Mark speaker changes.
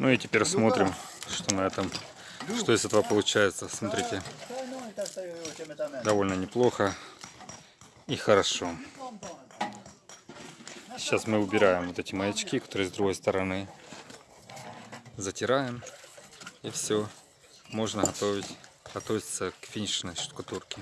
Speaker 1: Ну и теперь смотрим, что на этом, что из этого получается. Смотрите, довольно неплохо и хорошо. Сейчас мы убираем вот эти маячки, которые с другой стороны. Затираем и все. Можно готовить, готовиться к финишной штукатурке.